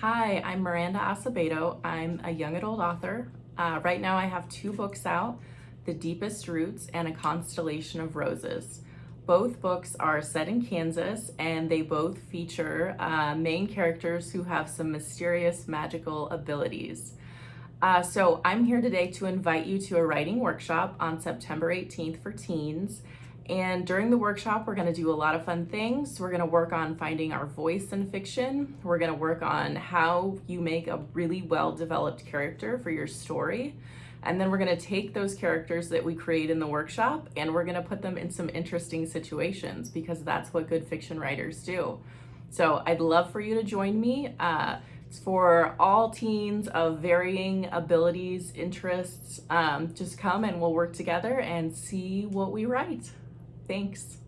Hi, I'm Miranda Asebedo. I'm a young adult author. Uh, right now I have two books out, The Deepest Roots and A Constellation of Roses. Both books are set in Kansas and they both feature uh, main characters who have some mysterious magical abilities. Uh, so I'm here today to invite you to a writing workshop on September 18th for teens and during the workshop, we're gonna do a lot of fun things. We're gonna work on finding our voice in fiction. We're gonna work on how you make a really well-developed character for your story. And then we're gonna take those characters that we create in the workshop and we're gonna put them in some interesting situations because that's what good fiction writers do. So I'd love for you to join me. Uh, it's for all teens of varying abilities, interests. Um, just come and we'll work together and see what we write. Thanks.